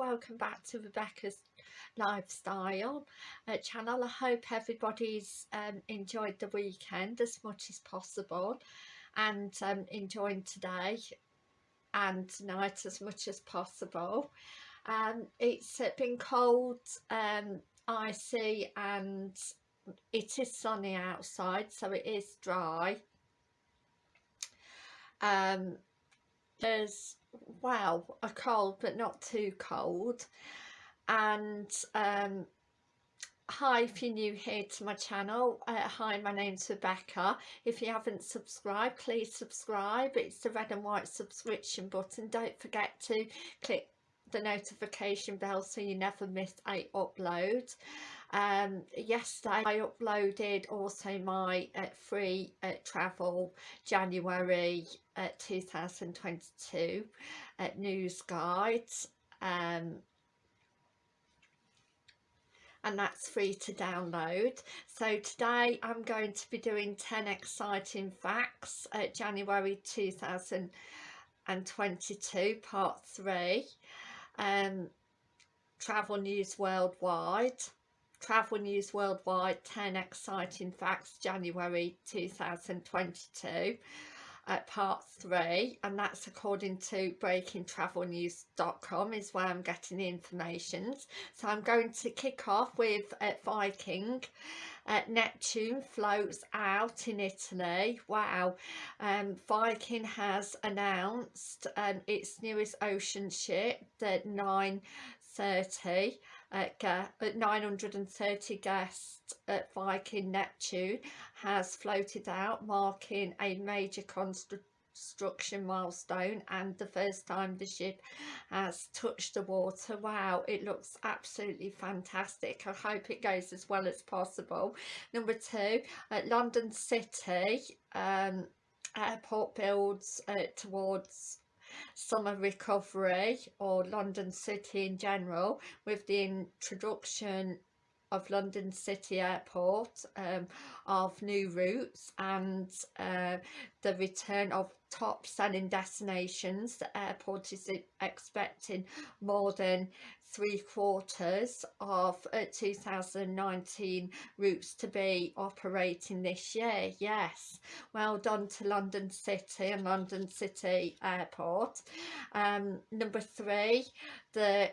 welcome back to Rebecca's lifestyle uh, channel. I hope everybody's um, enjoyed the weekend as much as possible and um, enjoying today and tonight as much as possible. Um, it's uh, been cold um, icy and it is sunny outside so it is dry. Um, there's well a cold but not too cold. And um, hi if you're new here to my channel uh, hi my name's Rebecca. If you haven't subscribed please subscribe. It's the red and white subscription button. Don't forget to click the notification bell so you never miss a upload um yesterday i uploaded also my uh, free uh, travel january uh, 2022 uh, news guide um and that's free to download. So today i'm going to be doing 10 exciting facts at january 2022 part 3 um travel news worldwide Travel News Worldwide 10 Exciting Facts January 2022 at part 3 and that's according to breakingtravelnews.com is where I'm getting the information so I'm going to kick off with uh, Viking. Uh, Neptune floats out in Italy. Wow. Um, Viking has announced um, its newest ocean ship the 930 at, at 930 guests at Viking Neptune has floated out marking a major construction milestone and the first time the ship has touched the water. Wow it looks absolutely fantastic. I hope it goes as well as possible. Number two at london city um, airport builds uh, towards summer recovery or London City in general with the introduction of London City Airport um, of new routes and uh, the return of top selling destinations. The airport is expecting more than three quarters of uh, 2019 routes to be operating this year. Yes. Well done to London City and London City Airport. Um, number three the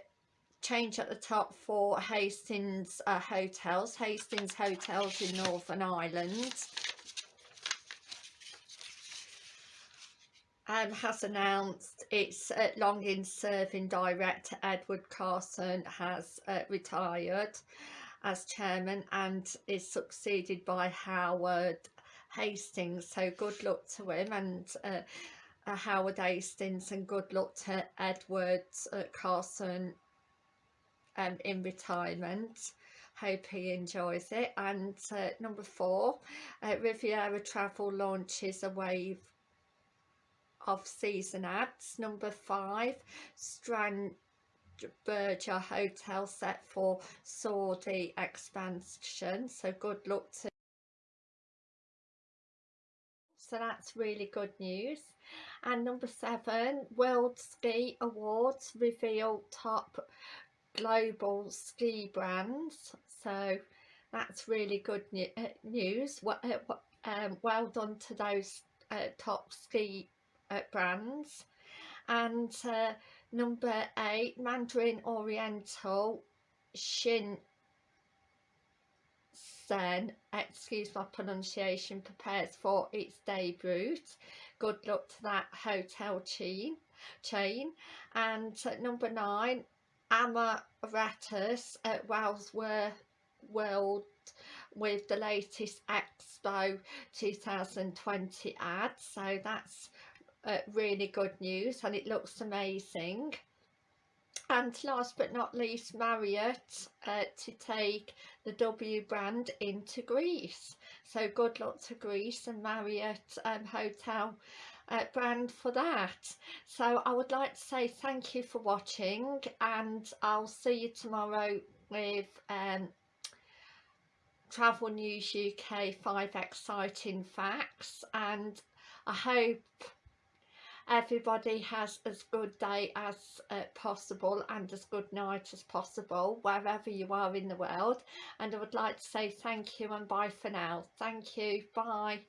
change at the top for Hastings uh, hotels. Hastings hotels in Northern Ireland. Um, has announced its uh, long-in serving director Edward Carson has uh, retired as chairman and is succeeded by Howard Hastings. So good luck to him and uh, uh Howard Hastings and good luck to Edward uh, Carson um, in retirement hope he enjoys it and uh, number four uh, Riviera Travel launches a wave of season ads. Number five, Strand Berger Hotel set for Saudi expansion. So good luck to so that's really good news and number seven world ski awards reveal top global ski brands. So that's really good uh, news. Well, uh, um, well done to those uh, top ski brands. And uh, number eight Mandarin Oriental Shin Sen. Excuse my pronunciation prepares for its debut. Good luck to that hotel chain chain. And number nine Emirates at Wellsworth World with the latest Expo 2020 ad. So that's uh, really good news and it looks amazing. And last but not least Marriott uh, to take the W brand into Greece. So good luck to Greece and Marriott um, hotel uh, brand for that. So I would like to say thank you for watching and I'll see you tomorrow with um, Travel News UK 5 exciting facts and I hope everybody has as good day as uh, possible and as good night as possible wherever you are in the world. And I would like to say thank you and bye for now. Thank you. Bye